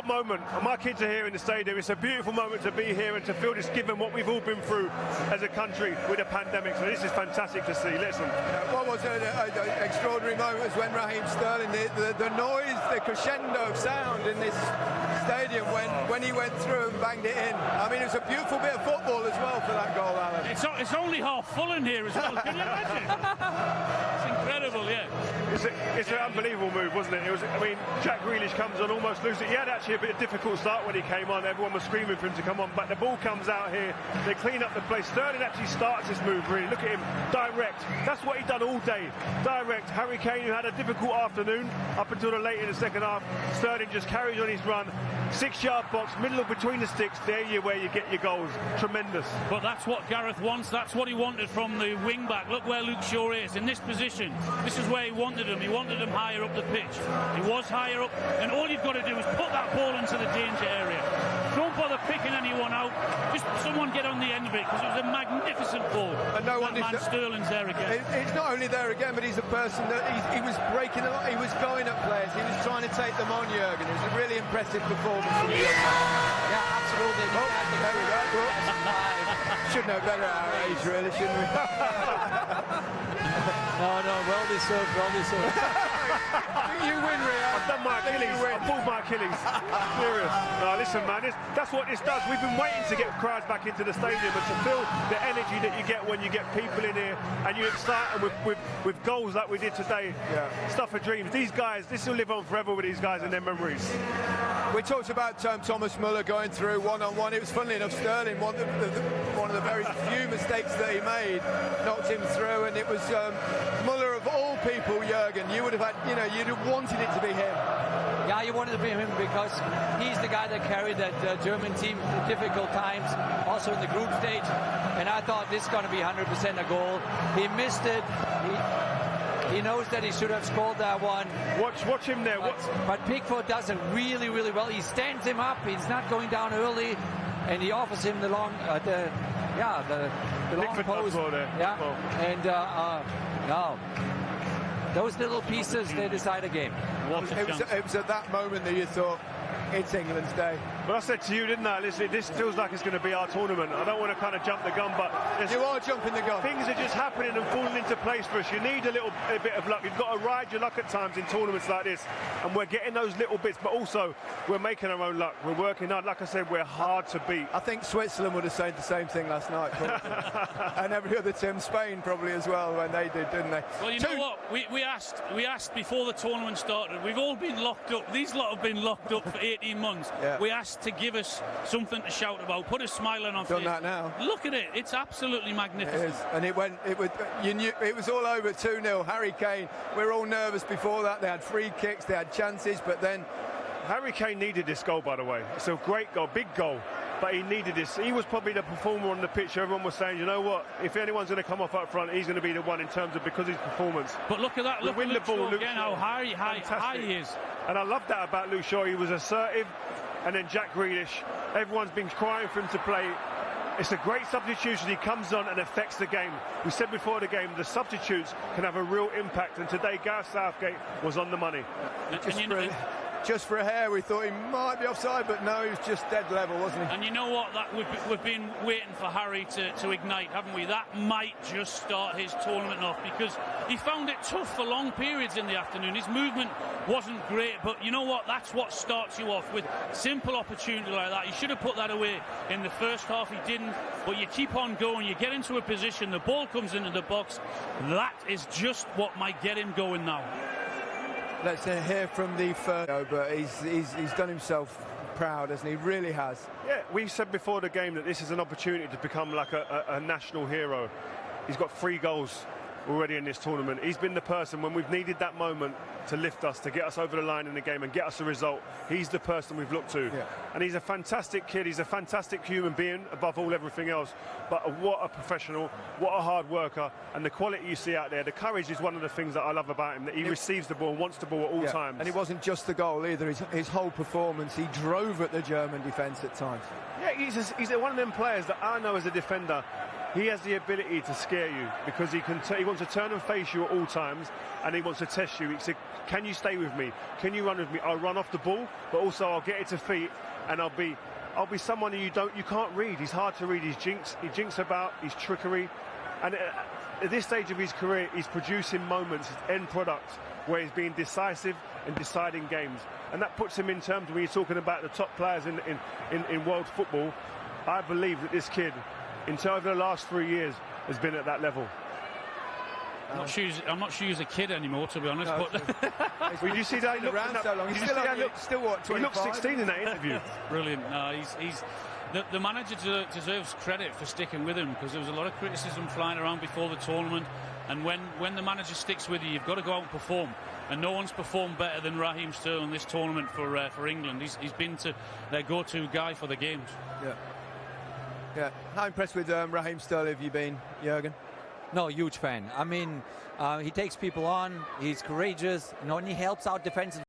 what a moment. My kids are here in the stadium. It's a beautiful moment to be here and to feel this given what we've all been through as a country with a pandemic. So this is fantastic to see. Listen. Yeah, what was an extraordinary moment was when Raheem Sterling, the, the, the, noise, the crescendo of sound in this stadium when, when he went through and banged it in. I mean, it's a beautiful bit of football as well for that goal, Alan. It's, it's only half full in here as well. Can you imagine? yeah. It's, a, it's an unbelievable move, wasn't it? It was. I mean, Jack Grealish comes on almost losing. He had actually a bit of difficult start when he came on. Everyone was screaming for him to come on, but the ball comes out here. They clean up the place. Sterling actually starts this move. Really, look at him, direct. That's what he done all day. Direct. Harry Kane, who had a difficult afternoon up until the late in the second half. Sterling just carries on his run. Six-yard box, middle of between the sticks. There you where you get your goals. Tremendous. But that's what Gareth wants. That's what he wanted from the wing back. Look where Luke Shaw is in this position. This is where he wanted him. He wanted him higher up the pitch. He was higher up, and all you've got to do is put that ball into the danger area. Don't bother picking anyone out. Just someone get on the end of it because it was a magnificent ball. And no that one man Sterling's there again. It's not only there again, but he's a person that he was breaking a lot. He was going at players. He was trying to take them on, Jurgen. It was a really impressive performance. from Yeah, yeah absolutely. Oh, there we go. Should know better at our age, really, shouldn't we? no, no, well deserved, well deserved. you win, Rio. I've done my Achilles. I've pulled my Achilles. Serious. No, listen, man. That's what this does. We've been waiting to get crowds back into the stadium and to feel the energy that you get when you get people in here and you excite them with, with, with goals like we did today. Yeah. Stuff of dreams. These guys, this will live on forever with these guys and their memories. We talked about um, Thomas Muller going through one-on-one. It was funnily enough Sterling, one of the, the, one of the very few mistakes that he made, knocked him through, and it was um, Muller people, Jurgen. You would have had, you know, you'd have wanted it to be him. Yeah, you wanted to be him because he's the guy that carried that uh, German team through difficult times, also in the group stage. And I thought this is going to be 100% a goal. He missed it. He, he knows that he should have scored that one. Watch, watch him there. But, but Pickford does it really, really well. He stands him up. He's not going down early, and he offers him the long, uh, the yeah, the, the long post. Yeah, and uh, uh, no, those little pieces they decide a game. It was, it was at that moment that you thought it's England's day. But I said to you, didn't I? Listen, this feels like it's going to be our tournament. I don't want to kind of jump the gun, but you are jumping the gun. Things are just happening and falling into place for us. You need a little a bit of luck. You've got to ride your luck at times in tournaments like this, and we're getting those little bits. But also, we're making our own luck. We're working hard. Like I said, we're hard to beat. I think Switzerland would have said the same thing last night, and every other team, Spain probably as well when they did, didn't they? Well, you Two. know what? We, we asked we asked before the tournament started. We've all been locked up. These lot have been locked up for 18 months. Yeah. We asked to give us something to shout about, put a smile on our Done face. that now. Look at it. It's absolutely magnificent. It is. And it went, it was, you knew, it was all over 2-0. Harry Kane, we are all nervous before that. They had free kicks, they had chances, but then... Harry Kane needed this goal, by the way. It's a great goal, big goal but he needed this. He was probably the performer on the pitch. Everyone was saying, you know what, if anyone's going to come off up front, he's going to be the one in terms of because of his performance. But look at that, look at the ball, Luke again, how high, high, high he is. And I love that about Luke Shaw. He was assertive, and then Jack Grealish. Everyone's been crying for him to play. It's a great substitution. He comes on and affects the game. We said before the game, the substitutes can have a real impact, and today Gareth Southgate was on the money. And, and you know, just for a hair, we thought he might be offside, but no, he was just dead level, wasn't he? And you know what? That we've, we've been waiting for Harry to, to ignite, haven't we? That might just start his tournament off because he found it tough for long periods in the afternoon. His movement wasn't great, but you know what? That's what starts you off with simple opportunity like that. He should have put that away in the first half. He didn't, but you keep on going. You get into a position, the ball comes into the box. That is just what might get him going now. Let's uh, hear from the first, but he's, he's, he's done himself proud, hasn't he? Really has. Yeah, we said before the game that this is an opportunity to become like a, a, a national hero. He's got three goals already in this tournament. He's been the person when we've needed that moment to lift us, to get us over the line in the game and get us a result. He's the person we've looked to. Yeah. And he's a fantastic kid. He's a fantastic human being above all everything else. But what a professional, what a hard worker. And the quality you see out there, the courage is one of the things that I love about him, that he it, receives the ball and wants the ball at all yeah. times. And it wasn't just the goal either. His, his whole performance, he drove at the German defence at times. Yeah, he's, a, he's one of them players that I know as a defender he has the ability to scare you because he can. He wants to turn and face you at all times, and he wants to test you. He said, "Can you stay with me? Can you run with me? I'll run off the ball, but also I'll get it to feet, and I'll be, I'll be someone you don't, you can't read. He's hard to read. He's jinx. He jinks about. He's trickery, and uh, at this stage of his career, he's producing moments, end products where he's being decisive and deciding games, and that puts him in terms when you're talking about the top players in in, in, in world football. I believe that this kid in terms of the last three years, has been at that level. I'm not sure. he's- I'm not sure he's a kid anymore, to be honest. No, but Well, you see that he looked around that- so long. did He's still, see how look- still what, He 25? looked 16 in that interview. brilliant. No, he's he's the, the manager deserves credit for sticking with him because there was a lot of criticism flying around before the tournament. And when, when the manager sticks with you, you've got to go out and perform. And no one's performed better than Raheem Sterling this tournament for uh, for England. He's, he's been to their go-to guy for the games. Yeah. Yeah. How impressed with um, Raheem Sterling have you been, Jurgen? No, huge fan. I mean, uh, he takes people on. He's courageous. You know, and he helps out defensive.